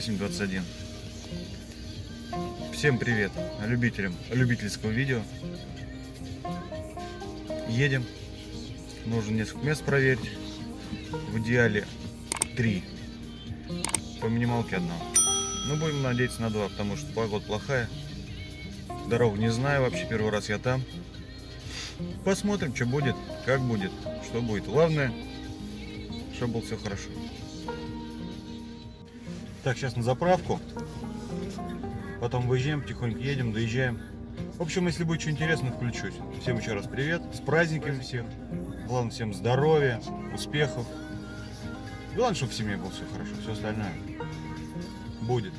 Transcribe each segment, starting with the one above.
8.21. Всем привет любителям любительского видео. Едем. Нужно несколько мест проверить. В идеале три. По минималке одна. Но будем надеяться на два, потому что погода плохая. Дорогу не знаю вообще, первый раз я там. Посмотрим, что будет, как будет, что будет. Главное, чтобы было все хорошо. Так, сейчас на заправку. Потом выезжаем, потихоньку едем, доезжаем. В общем, если будет что интересно, включусь. Всем еще раз привет. С праздниками всех. Главное, всем здоровья, успехов. Главное, чтобы в семье было все хорошо. Все остальное будет.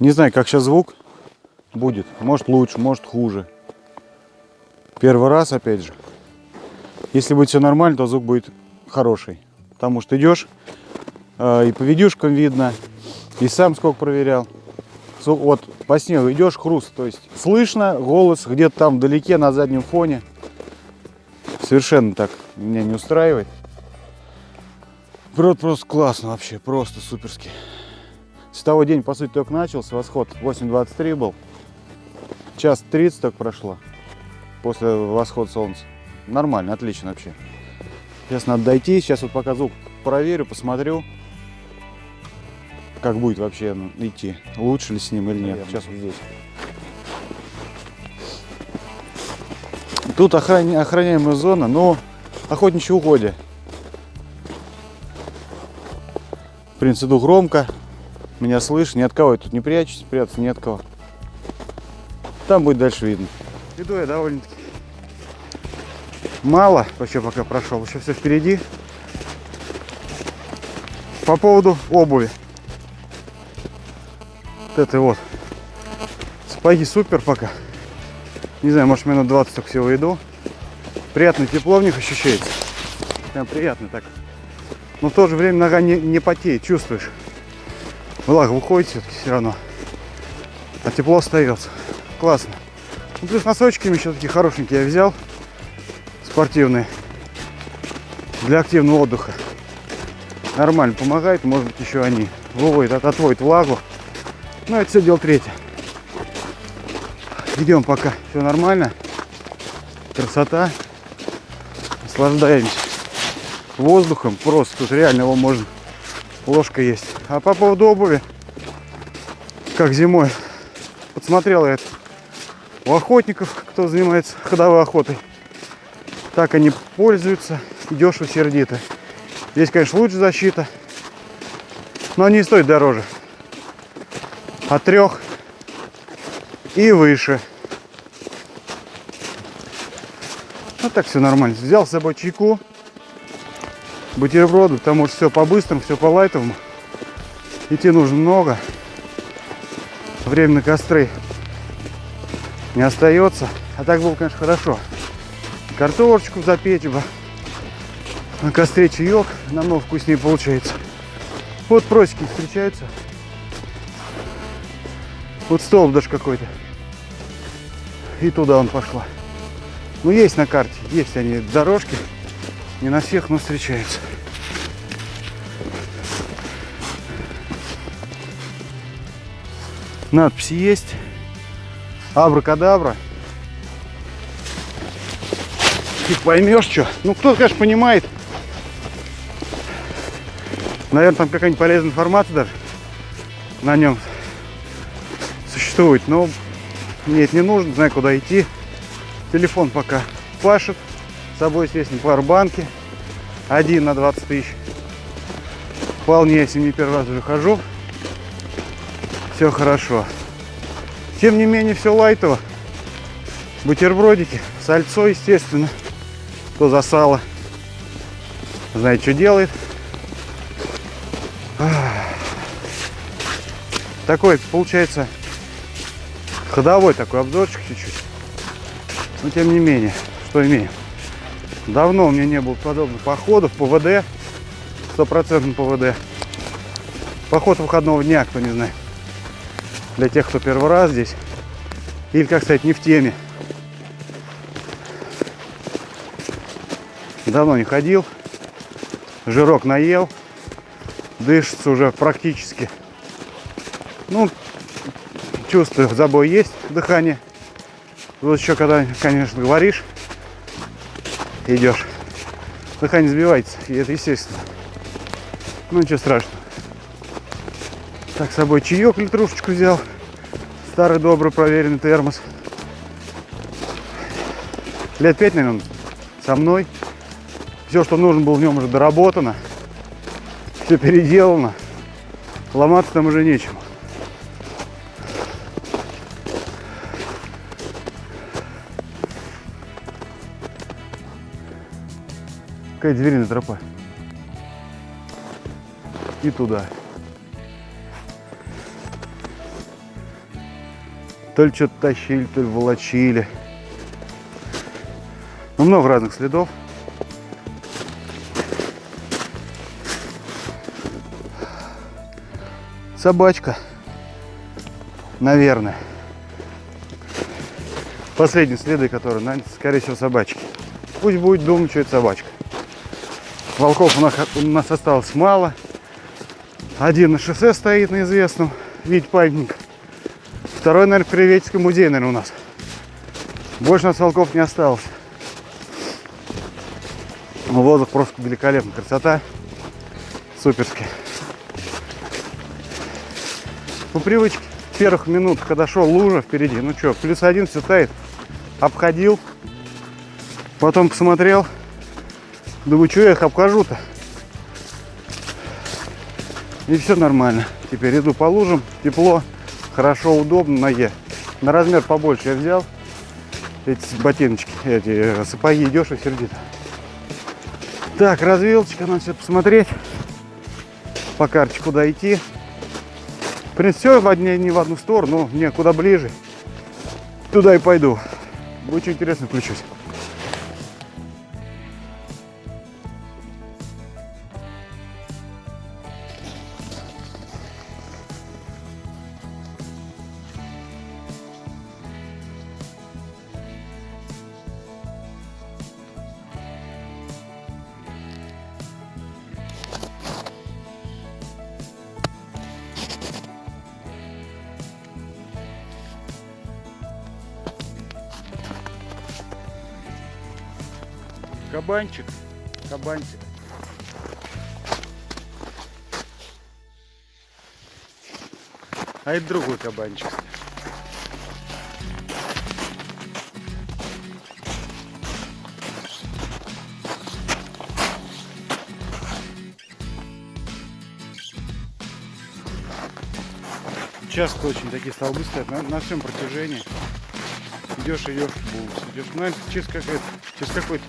Не знаю, как сейчас звук будет. Может лучше, может хуже. Первый раз, опять же. Если будет все нормально, то звук будет хороший. Потому что идешь, э, и по видюшкам видно, и сам сколько проверял. Вот по снегу идешь, хруст. То есть слышно голос где-то там вдалеке на заднем фоне. Совершенно так меня не устраивает. Брод просто классно вообще, просто суперски. С того день, по сути, только начался. Восход 8.23 был. Час 30 только прошло после восхода солнца. Нормально, отлично вообще. Сейчас надо дойти. Сейчас вот пока звук проверю, посмотрю, как будет вообще идти. Лучше ли с ним или нет. Сейчас вот здесь. Тут охраня... охраняемая зона, но охотничьи угодья. В принципе, иду громко. Меня слышно, ни от кого я тут не прячусь, прятаться ни от кого. Там будет дальше видно. Иду я довольно-таки мало, вообще пока прошел, еще все впереди. По поводу обуви. Вот это вот. Сапоги супер пока. Не знаю, может минут 20 только всего иду. Приятно тепло в них ощущается. Прям приятно так. Но в то же время нога не, не потеет, чувствуешь влага выходит все-таки все равно. А тепло остается. Классно. Ну, плюс носочками еще такие хорошенькие я взял. Спортивные. Для активного отдыха. Нормально помогает. Может быть еще они выводят, отводят влагу. Ну это все дело третье. Идем пока. Все нормально. Красота. Наслаждаемся воздухом. Просто тут реально его можно ложка есть. А по поводу обуви, как зимой, подсмотрел я это у охотников, кто занимается ходовой охотой. Так они пользуются, дешево, сердито. Здесь, конечно, лучше защита, но они стоят дороже. От трех и выше. А так все нормально. Взял с собой чайку, бутерброды, потому что все по-быстрому, все по-лайтовому. Идти нужно много. Время на костры не остается. А так было, конечно, хорошо. Картошечку запечь бы. На костре чаек намного вкуснее получается. Вот просеки встречаются. Вот столб даже какой-то. И туда он пошла. Ну, есть на карте, есть они дорожки. Не на всех, но встречаются. Надпись есть. Абракадабра. Ты поймешь, что. Ну, кто-то, конечно, понимает. Наверное, там какая-нибудь полезная информация даже на нем существует. Но нет, не нужно, знаю, куда идти. Телефон пока пашет. С собой, естественно, пауэрбанки. Один на 20 тысяч. Вполне, если не первый раз уже хожу. Все хорошо. Тем не менее, все лайтово. Бутербродики, сальцо, естественно. Кто за сало. Знает, что делает. Такой, получается, ходовой такой обзорчик чуть-чуть. Но тем не менее, что имеем. Давно у меня не было подобных походов, ПВД, стопроцентный ПВД. Поход выходного дня, кто не знает. Для тех, кто первый раз здесь. Или, как сказать, не в теме. Давно не ходил. Жирок наел. Дышится уже практически. Ну, чувствую, забой есть, дыхание. Вот еще когда, конечно, говоришь, идешь, дыхание сбивается, и это естественно. Ну, ничего страшного. Так, с собой чаек литрушечку взял. Старый добрый проверенный термос. Лет пять, наверное, со мной. Все, что нужно было в нем уже доработано. Все переделано. Ломаться там уже нечем. Какая звериная тропа. И туда. То ли что-то тащили, то ли волочили. Ну, много разных следов. Собачка. Наверное. Последние следы, которые, скорее всего, собачки. Пусть будет думать, что это собачка. Волков у нас, у нас осталось мало. Один на шоссе стоит на известном виде памятник. Второй, наверное, в Кривеческом музее, наверное, у нас. Больше у нас волков не осталось. Но воздух просто великолепный. Красота. Суперски. По привычке первых минут, когда шел лужа впереди, ну что, плюс один все тает. Обходил. Потом посмотрел. Думаю, что я их обхожу-то? И все нормально. Теперь иду по лужам, тепло, хорошо, удобно, ноге. На размер побольше я взял. Эти ботиночки, эти э, сапоги идешь и сердито. Так, развилочка, надо все посмотреть. По карте куда. В принципе, все в одни, не в одну сторону, мне куда ближе. Туда и пойду. Будет интересно, включусь. Кабанчик, кабанчик. А это другой кабанчик. Часто очень такие столбы стоят на, на всем протяжении. Идешь, идешь, идешь. Ну, это чисто какая-то Сейчас какой-то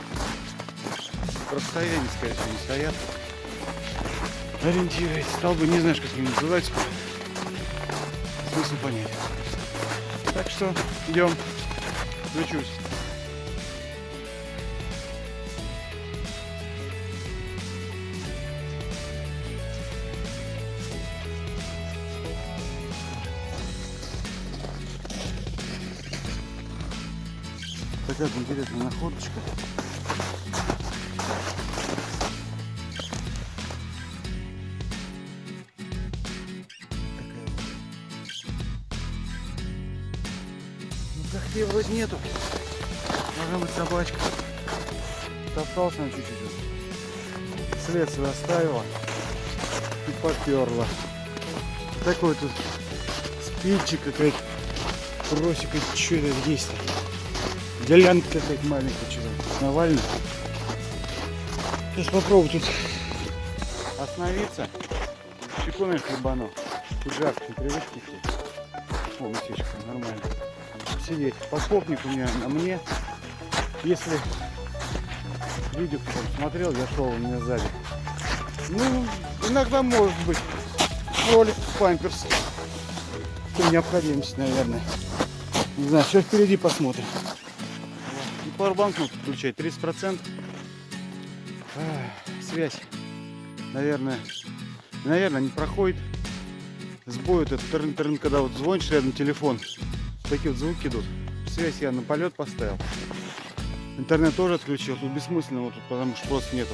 расстояние, скорее всего, не стоят. Ориентируется. Столбы, не знаешь, как они называются. Смысл понять. Так что идем. Включусь. Такая интересная находочка. Нету. Должна быть собачка. Топтался на чуть-чуть. След свой оставила. И поперла. Такой тут спичек какая-то. Просека, что это здесь -то? Делянка какая-то маленькая, что-то Навально. Сейчас попробую тут остановиться. Чеку, наверное, хлебану. Тут жарко, непривычки все. О, местечко, нормально. Сидеть. Пособник у меня на мне. Если видео кто смотрел, я шел у меня сзади. Ну, иногда может быть. Ролик, памперс. По необходимости, наверное. Не знаю, все впереди посмотрим. И пауэрбанк надо включать, 30%. Ах, связь, наверное, наверное, не проходит. Сбой этот трын трын когда вот звонишь рядом телефон, такие вот звуки идут. Связь я на полет поставил. Интернет тоже отключил, тут бессмысленно вот тут, потому что просто нету.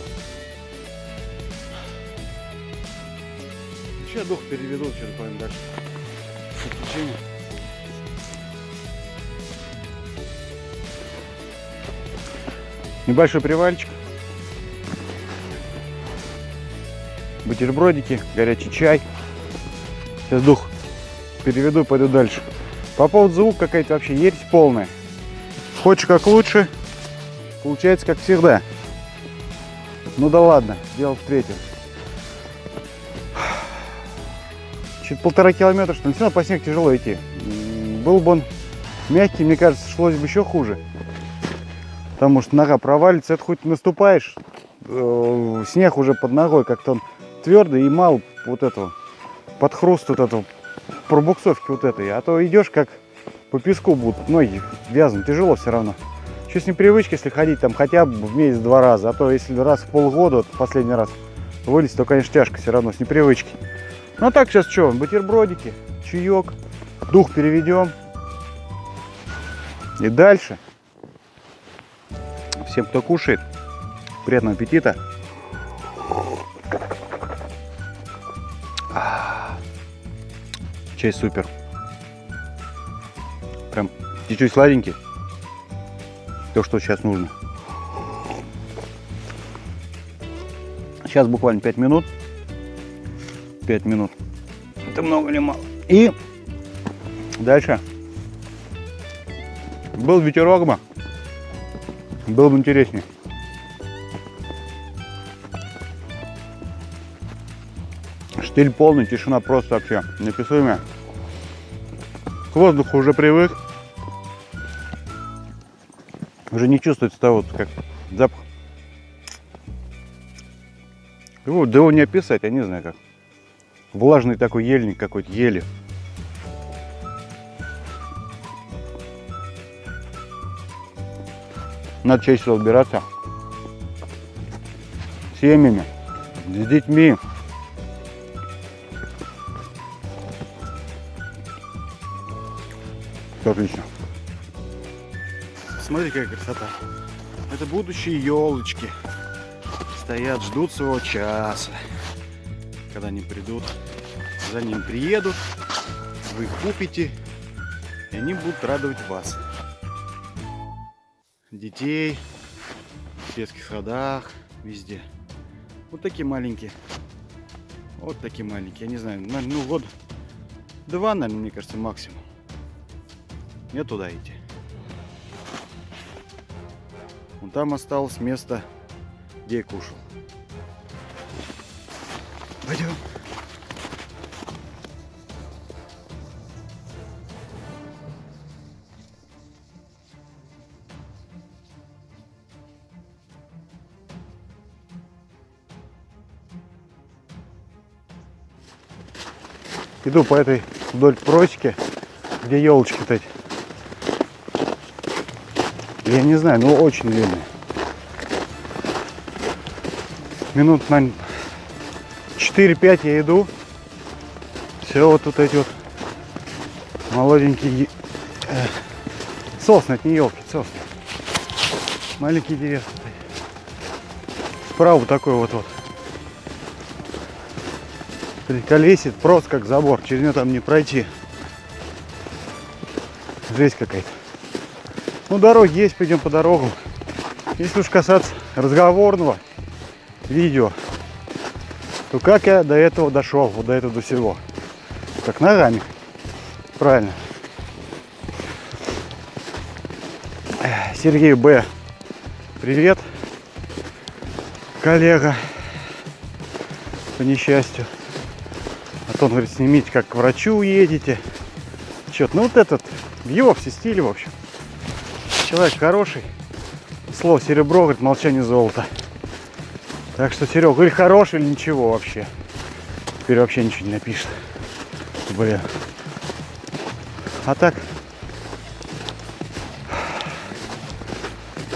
Сейчас дух переведу, что-то пойдем дальше. Подключение. Небольшой привальчик. Бутербродики, горячий чай. Сейчас дух переведу пойду дальше. По поводу звука какая-то вообще ересь полная. Хочешь как лучше, получается как всегда. Ну да ладно, дело в третьем. Чуть полтора километра, что ли. Все равно по снегу тяжело идти. Был бы он мягкий, мне кажется, шлось бы еще хуже. Потому что нога провалится. Это хоть наступаешь, э, снег уже под ногой, как-то он твердый и мал вот этого, под хруст вот этого, пробуксовки вот этой. А то идешь как по песку будут ноги вязнут, тяжело все равно. Еще с непривычки, если ходить там хотя бы в месяц два раза, а то если раз в полгода, вот последний раз вылезть, то, конечно, тяжко все равно с непривычки. Ну а так сейчас что, бутербродики, чаек, дух переведем. И дальше. Всем, кто кушает, приятного аппетита. Чай супер. Прям чуть-чуть сладенький. То, что сейчас нужно. Сейчас буквально 5 минут. 5 минут. Это много или мало? И дальше. Был ветерок бы. Было бы интереснее. Штиль полный, тишина просто вообще неописуемая. К воздуху уже привык. Уже не чувствуется того, как запах. Его, да его не описать, я не знаю как. Влажный такой ельник какой-то, ели. Надо чаще. С семьями, с детьми. Отлично. Смотрите, какая красота. Это будущие елочки. Стоят, ждут своего часа. Когда они придут, за ним приедут, вы их купите, и они будут радовать вас. Детей, в детских садах, везде. Вот такие маленькие. Вот такие маленькие. Я не знаю, ну год два, наверное, мне кажется, максимум. Не туда идти. Вон там осталось место, где я кушал. Пойдем. Иду по этой вдоль просеки, где елочки-то эти. Я не знаю, но очень длинные. Минут, наверное, 4-5 я иду. Все вот тут эти вот молоденькие э, сосны, это не елки, сосны. Маленькие деревья. Справа такой вот вот. Колесит просто как забор. Через него там не пройти. Жесть какая-то. Ну, дороги есть, пойдем по дорогам. Если уж касаться разговорного видео, то как я до этого дошел, вот до этого до всего? Как ногами. Правильно. Сергей Б. Привет, коллега, по несчастью. А то он говорит, снимите, как к врачу уедете. Чё-то, ну вот этот, в его все стиле, в общем. Человек хороший. Слово серебро, говорит, молчание золото. Так что, Серега, или хороший, или ничего вообще. Теперь вообще ничего не напишет. Блин. А так,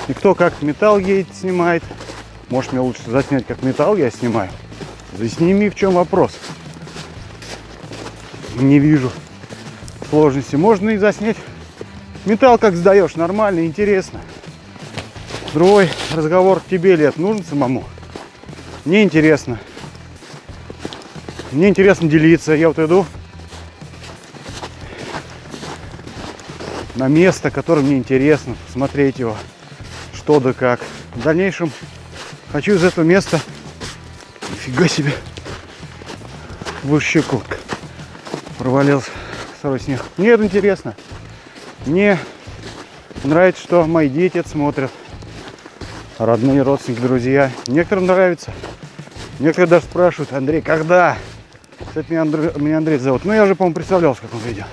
И кто как металл едет, снимает. Может мне лучше заснять, как металл я снимаю. Засними, в чем вопрос. Не вижу сложности. Можно и заснять металл, как сдаешь, нормально, интересно. Другой разговор тебе лет нужен самому. Мне интересно. Мне интересно делиться. Я вот иду на место, которое мне интересно, смотреть его что да как. В дальнейшем хочу из этого места, нифига себе, в щеку провалился второй снег. Мне это интересно. Мне нравится, что мои дети смотрят. Родные, родственники, друзья. Некоторым нравится. Некоторые даже спрашивают, Андрей, когда? Кстати, меня Андрей, меня Андрей зовут. Ну, я уже, по-моему, представлялся, как он видео.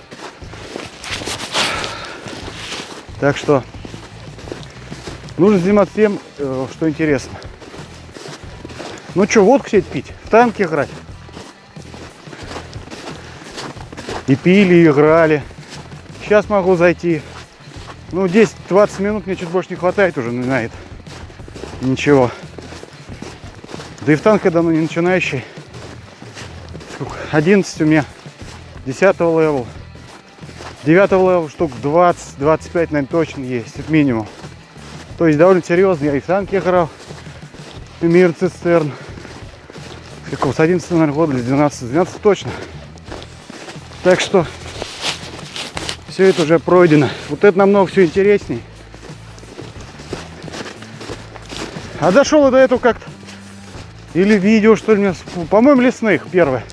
Так что Нужно заниматься тем, э, что интересно. Ну что, водку сеть пить, в танки играть. И пили, и играли. Сейчас могу зайти. Ну, 10-20 минут мне чуть больше не хватает уже на это. Ничего. Да и в танке давно не начинающий. Сколько? 11 у меня. 10 level. 9 level штук 20-25, наверное, точно есть. Это минимум. То есть довольно серьезно. Я и в танки играл. Мир цистерн. Какого? С 11 наверное, года или 12. 12 точно. Так что все это уже пройдено. Вот это намного все интересней. А дошел я до этого как-то. Или видео, что ли, по-моему, лесных первое.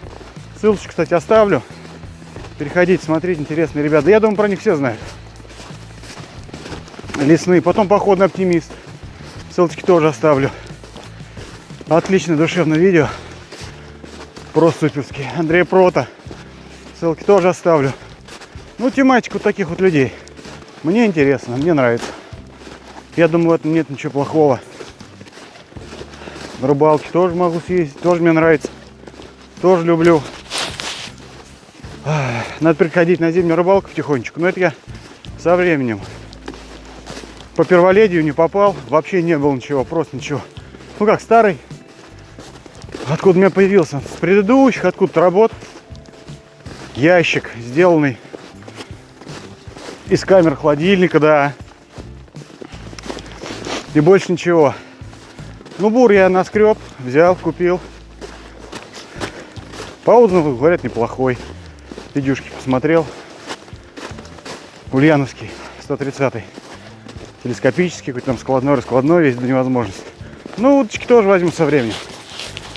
Ссылочку, кстати, оставлю. Переходите, смотрите, интересные ребята. Я думаю, про них все знают лесные. Потом походный оптимист. Ссылочки тоже оставлю. Отличное душевное видео. Просто суперский. Андрей Прота. Ссылки тоже оставлю. Ну, тематику таких вот людей. Мне интересно, мне нравится. Я думаю, в этом нет ничего плохого. На рыбалке тоже могу съездить, тоже мне нравится. Тоже люблю. Надо приходить на зимнюю рыбалку потихонечку. Но это я со временем по перволедию не попал, вообще не было ничего, просто ничего. Ну как, старый, откуда у меня появился, с предыдущих, откуда-то работ, ящик, сделанный из камер холодильника, да, и больше ничего. Ну, бур я наскреб, взял, купил. По отзывам, говорят, неплохой. Видюшки посмотрел. Ульяновский, 130 -й телескопический, какой-то там складной, раскладной, весь до невозможности. Ну, уточки тоже возьму со временем.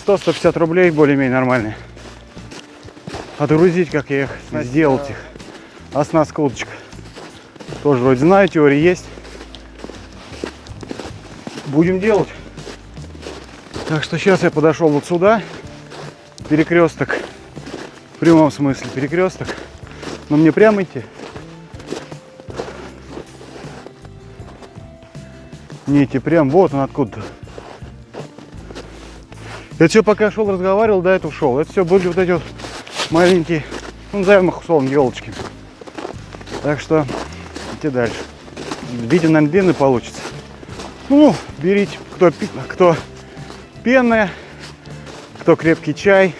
100-150 рублей более-менее нормальные. Отгрузить, как я их сделать их. Оснастка удочка. Тоже вроде знаю, теория есть. Будем делать. Так что сейчас я подошел вот сюда. Перекресток. В прямом смысле перекресток. Но мне прямо идти. Нити прям вот он откуда. Это все пока шел, разговаривал, до этого шел. Это все были вот эти вот маленькие Ну, их условно елочки. Так что идти дальше. Видео, наверное, длинный получится. Ну, берите, кто, кто пенное, кто крепкий чай,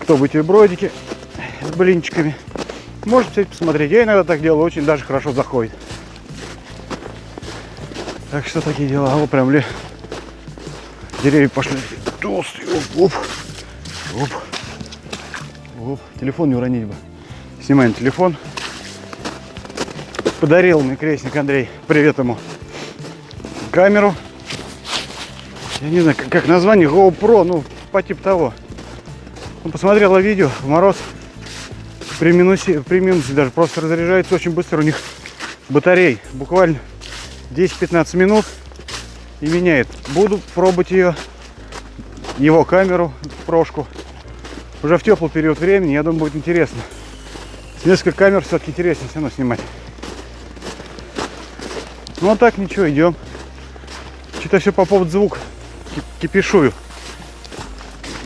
кто бутербродики с блинчиками. Можете, кстати, посмотреть. Я иногда так делаю, очень даже хорошо заходит. Так что такие дела. Вот прям ли деревья пошли толстые. Оп, оп, оп, оп. Телефон не уронить бы. Снимаем телефон. Подарил мне крестник Андрей. Привет ему. Камеру. Я не знаю, как, как название. GoPro, ну, по типу того. Он посмотрела видео в мороз. При минусе, при минусе даже просто разряжается очень быстро у них батарей. Буквально 10-15 минут и меняет. Буду пробовать ее, его камеру, прошку. Уже в теплый период времени, я думаю, будет интересно. С несколько камер все-таки интереснее все равно снимать. Ну а так ничего, идем. Что-то все по поводу звука ки- кипишую.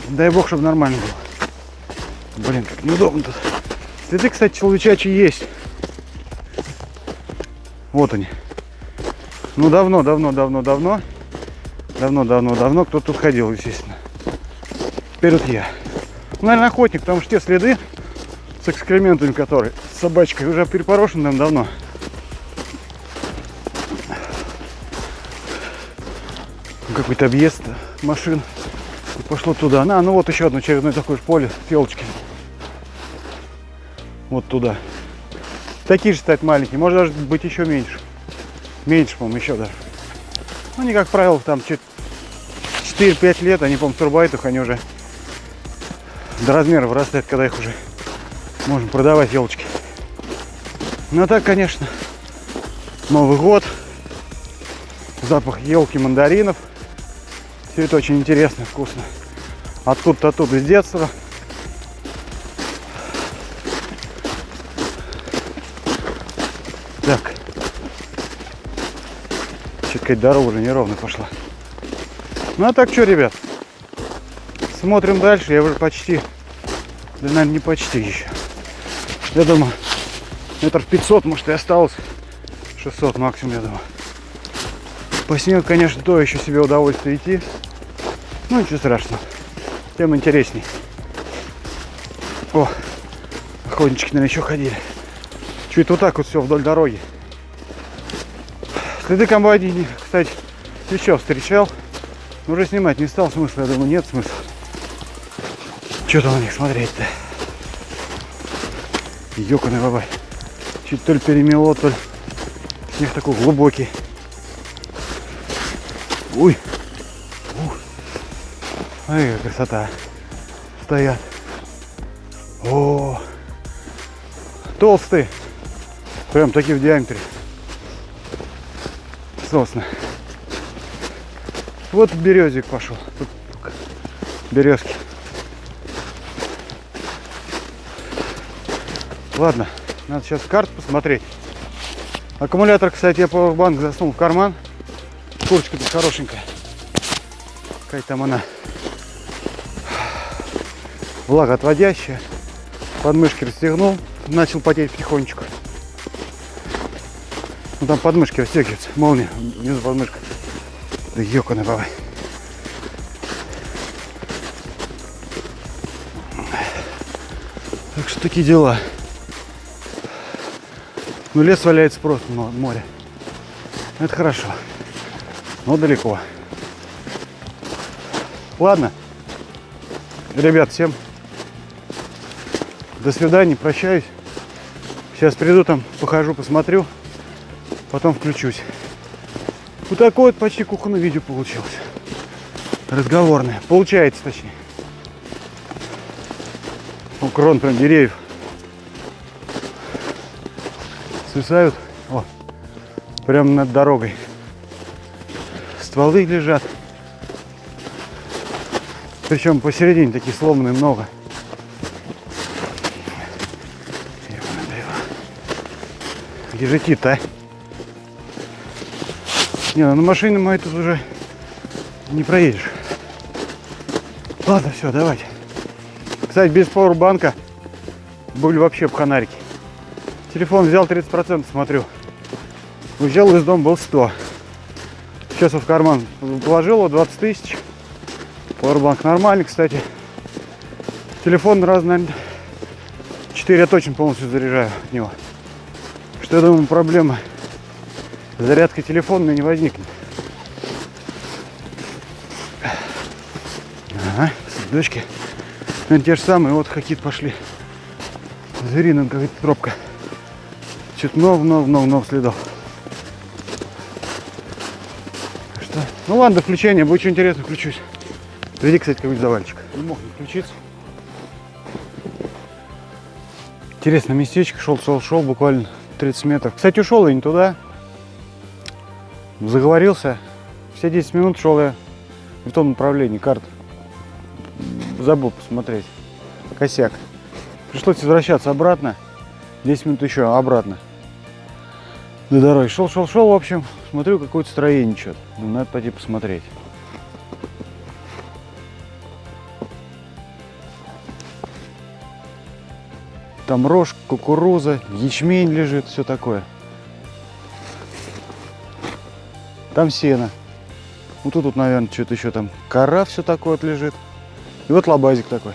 Дай бог, чтобы нормально было. Блин, как неудобно тут. Следы, кстати, человечачьи есть. Вот они. Ну давно, давно, давно, давно. Давно, давно, давно кто тут ходил, естественно. Теперь вот я. Ну, наверное, охотник, потому что те следы с экскрементами, которые с собачкой уже перепорошены там давно. Какой-то объезд машин. И пошло туда. На, ну вот еще одно очередное такое же поле с елочками. Вот туда. Такие же, кстати, маленькие. Может даже быть еще меньше. Меньше, по-моему, еще даже. Ну, они, как правило, там чуть 4-5 лет, они, по-моему, турбайтах, они уже до размера вырастают, когда их уже можно продавать елочки. Ну, а так, конечно, Новый год, запах елки, мандаринов. Все это очень интересно, вкусно. Откуда-то оттуда с детства. Так. Что-то какая-то дорога неровно пошла. Ну а так что, ребят? Смотрим дальше. Я уже почти, да, наверное, не почти еще. Я думаю, метров 500, может, и осталось. 600 максимум, я думаю. По снегу, конечно, то еще себе удовольствие идти. Ну, ничего страшного. Тем интересней. О, охотнички, наверное, еще ходили. Чуть вот так вот все вдоль дороги. Следы комбайни, кстати, еще встречал. Но уже снимать не стал смысла, я думаю, нет смысла. Что там на них смотреть-то? Ёканый бабай. Чуть то ли перемело, то ли снег такой глубокий. Ой. Ай, какая красота. Стоят. О, толстые. Прям такие в диаметре. Сосны. Вот березик пошел. Тут березки. Ладно, надо сейчас карту посмотреть. Аккумулятор, кстати, я пауэрбанк засунул в карман. Курочка тут хорошенькая. Какая там она. Влагоотводящая. Подмышки расстегнул. Начал потеть потихонечку. Ну там подмышки расстегиваются. Молния внизу подмышка. Да ёканый бабай. Так что такие дела. Ну лес валяется просто мо- море. Это хорошо. Но далеко. Ладно. Ребят, всем до свидания, прощаюсь. Сейчас приду там, похожу, посмотрю, потом включусь. Вот такое вот почти кухонное видео получилось. Разговорное. Получается, точнее. У крон прям деревьев. Свисают. О, прям над дорогой. Стволы лежат. Причем посередине такие сломанные много. Ёбаный дела. Где же идти-то, а? Не, ну на машине моей тут уже не проедешь. Ладно, все, давайте. Кстати, без пауэрбанка были вообще в Ханарике. Телефон взял 30%, смотрю. Уезжал из дома, был 100. Сейчас в карман положил его 20 тысяч. Powerbank нормальный, кстати. Телефон раз, наверное, 4 я точно полностью заряжаю от него. Что я думаю, проблема зарядка телефона не возникнет. Ага, следочки. Наверное, те же самые, вот какие-то пошли. Звериная какая-то тропка. Чуть много, много, много, много следов. Что? Ну ладно, до включения, будет что интересно, включусь. Приди, кстати, какой-нибудь завальчик. Не мог не включиться. Интересное местечко, шел, шел, шел, буквально 30 метров. Кстати, ушел я не туда. Заговорился. Все 10 минут шел я в том направлении, карт. Забыл посмотреть. Косяк. Пришлось возвращаться обратно. 10 минут еще обратно. До дороги. Шел, шел, шел, в общем. Смотрю, какое-то строение что-то. Ну, надо пойти посмотреть. Там рожь, кукуруза, ячмень лежит, все такое. Там сено. Ну тут, тут наверное, что-то еще там. Кора все такое вот лежит. И вот лабазик такой.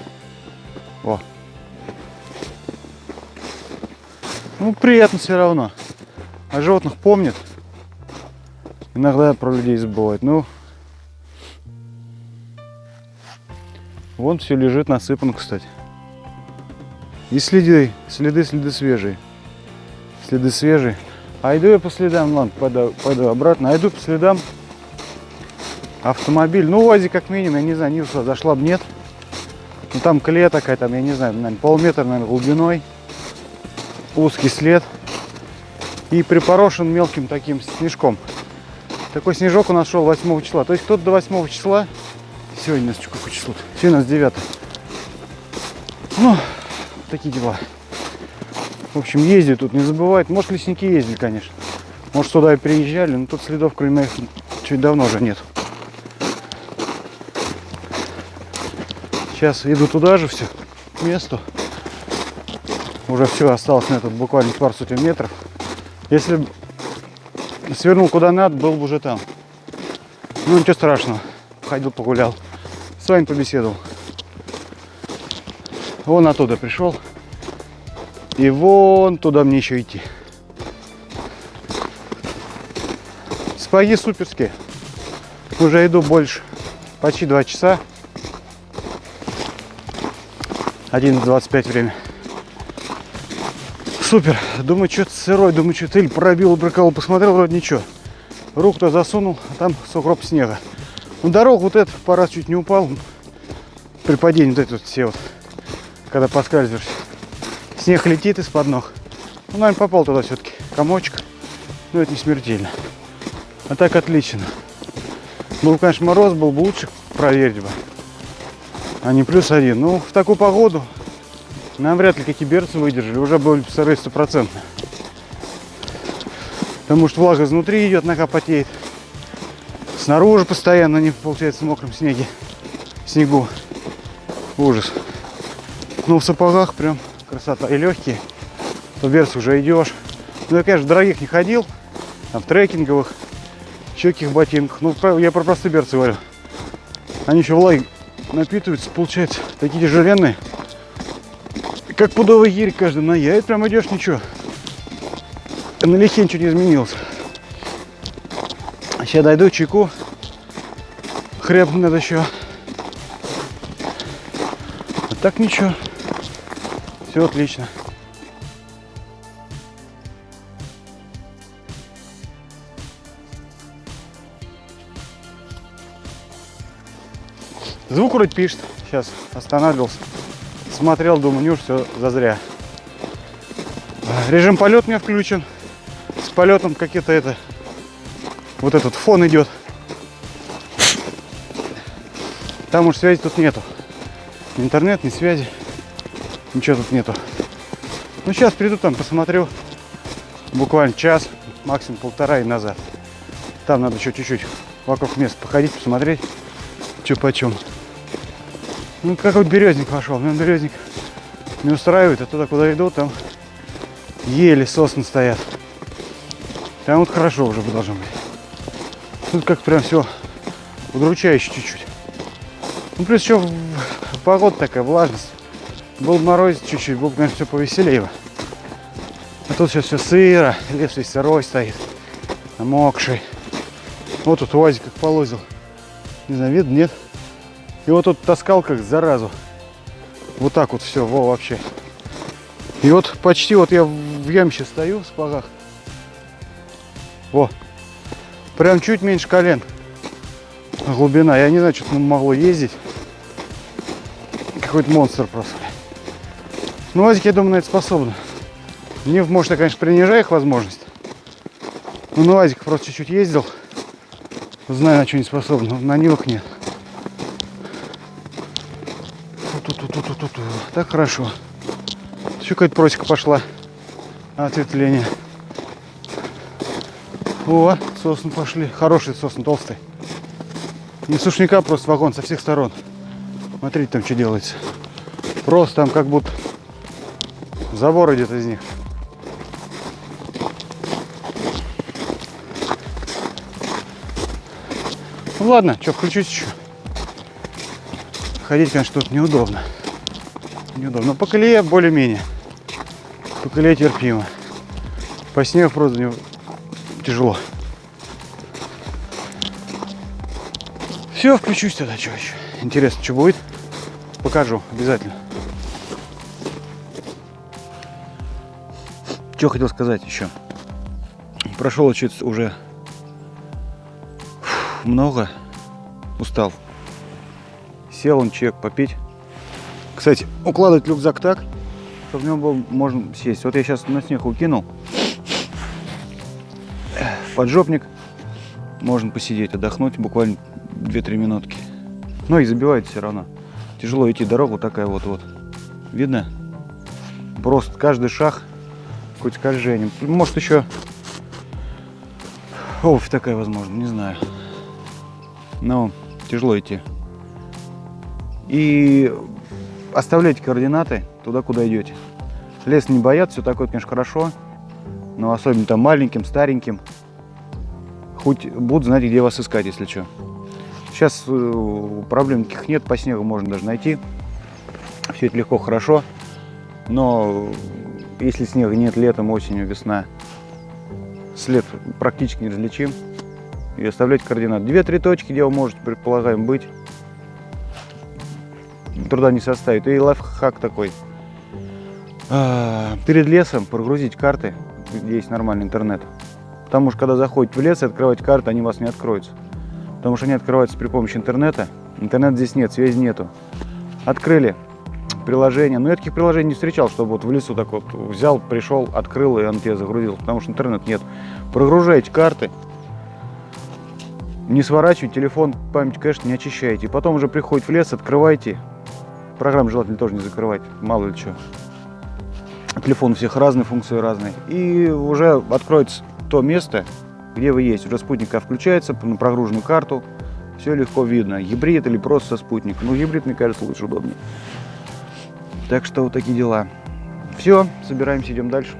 О. Ну, приятно все равно. О животных помнит. Иногда про людей забывает. Ну, вон все лежит насыпано, кстати. И следы, следы, следы свежие. Следы свежие. А иду я по следам, ладно, пойду, пойду обратно. А иду по следам автомобиль. Ну, УАЗик как минимум, я не знаю, Нивса зашла бы, нет. Ну, там колея такая, там, я не знаю, наверное, полметра, наверное, глубиной. Узкий след. И припорошен мелким таким снежком. Такой снежок у нас шел 8 числа. То есть кто-то до 8 числа. Сегодня у нас какое число? Сегодня у нас 9. Ну, такие дела. В общем, ездят тут, не забывают. Может, лесники ездили, конечно. Может, сюда и приезжали, но тут следов, кроме моих, чуть давно уже нет. Сейчас иду туда же все, к месту. Уже все, осталось на этот буквально пару сотен метров. Если бы свернул куда надо, был бы уже там. Ну, ничего страшного. Ходил, погулял. С вами побеседовал. Вон оттуда пришел. И вон туда мне еще идти. Спаги суперские. Уже иду больше. Почти два часа. 11.25 время. Супер. Думаю, что-то сырой. Думаю, что-то или пробил, бракал. Посмотрел, вроде ничего. Руку-то засунул, а там сугроб снега. Ну, дорогу вот этот по раз чуть не упал. При падении вот эти вот все вот когда поскальзываешься. Снег летит из-под ног. Ну, наверное, попал туда все-таки комочек. Но это не смертельно. А так отлично. Был, конечно, мороз, был бы лучше проверить бы. А не плюс один. Ну, в такую погоду нам вряд ли какие берцы выдержали. Уже были сырые стопроцентно. Потому что влага изнутри идет, нога потеет. Снаружи постоянно не получается в мокром снеге. Снегу. Ужас. Ну, в сапогах прям красота. И легкие. То берц уже идешь. Ну, я, конечно, дорогих не ходил. Там, в трекинговых, еще каких ботинках. Ну, я про простые берцы говорю. Они еще влаги напитываются, получается, такие тяжеленные. Как пудовый гирь каждый на я. Это прям идешь ничего. На лихе ничего не изменилось. Сейчас дойду чайку. Хреб надо еще. А так ничего. Все отлично. Звук вроде пишет. Сейчас останавливался. Смотрел, думаю, не все зазря. Режим полет у меня включен. С полетом какие-то это... Вот этот фон идет. Там уж связи тут нету. Интернет, ни связи. Ничего тут нету. Ну, сейчас приду там, посмотрю. Буквально час, максимум полтора и назад. Там надо еще чуть-чуть вокруг места походить, посмотреть, что почем. Ну, какой березник пошел. Ну, березник не устраивает, а туда, куда иду, там ели сосны стоят. Там вот хорошо уже должно быть. Тут как прям все удручающе чуть-чуть. Ну, плюс еще погода такая, влажность. Был мороз чуть-чуть, было бы, конечно, все повеселее. А тут сейчас все сыро, лес весь сырой стоит, намокший. Вот тут УАЗик как полозил. Не знаю, видно, нет? И вот тут таскал как заразу. Вот так вот все, во, вообще. И вот почти вот я в ямще стою в спагах. Во. Прям чуть меньше колен. Глубина. Я не знаю, что там могло ездить. Какой-то монстр просто. Ну, Вазик, я думаю, на это способны. Нив, может, я, конечно, принижаю их возможность. Но на просто чуть-чуть ездил. Знаю, на что не способен. но На Нивах нет. Ту-ту-ту-ту-ту-ту. Так хорошо. Еще какая-то просека пошла. Ответвление. О, сосны пошли. Хорошие сосны, толстые. Не сушняка, просто вагон со всех сторон. Смотрите, там что делается. Просто там как будто забор идет из них. Ну ладно, что, включусь еще. Ходить, конечно, тут неудобно. Неудобно. Но по колее более-менее. По колее терпимо. По снегу просто не- тяжело. Все, включусь тогда, что еще. Интересно, что будет. Покажу обязательно. Что хотел сказать еще. Прошел чуть уже фу, много. Устал. Сел он чек попить. Кстати, укладывать рюкзак так, чтобы в нем был можно сесть. Вот я сейчас на снег укинул. Поджопник. Можно посидеть, отдохнуть буквально 2-3 минутки. Но и забивает все равно. Тяжело идти дорогу такая вот вот. Видно? Просто каждый шаг хоть скольжением. Может еще обувь такая возможно, не знаю. Но тяжело идти. И оставляйте координаты туда, куда идете. Лес не боятся, все такое, конечно, хорошо. Но особенно там маленьким, стареньким. Хоть будут знать, где вас искать, если что. Сейчас э, проблем никаких нет, по снегу можно даже найти. Все это легко, хорошо. Но если снега нет летом, осенью, весна, след практически неразличим. И оставлять координаты. Две-три точки, где вы можете, предполагаем, быть. Труда не составит. И лайфхак такой. А, Перед лесом прогрузить карты, где есть нормальный интернет. Потому что когда заходите в лес и открываете карты, они у вас не откроются. Потому что они открываются при помощи интернета. Интернета здесь нет, связи нету. Открыли приложение. Но я таких приложений не встречал, чтобы вот в лесу так вот взял, пришел, открыл, и он тебе загрузил. Потому что интернет нет. Прогружаете карты. Не сворачивайте телефон, память кэш не очищайте. И потом уже приходите в лес, открывайте. Программу желательно тоже не закрывать, мало ли что. Телефон у всех разные, функции разные. И уже откроется то место, где вы есть. Уже спутника включается на прогруженную карту. Все легко видно. Гибрид или просто со спутника. Ну, гибрид, мне кажется, лучше удобнее. Так что вот такие дела. Все, собираемся, идем дальше.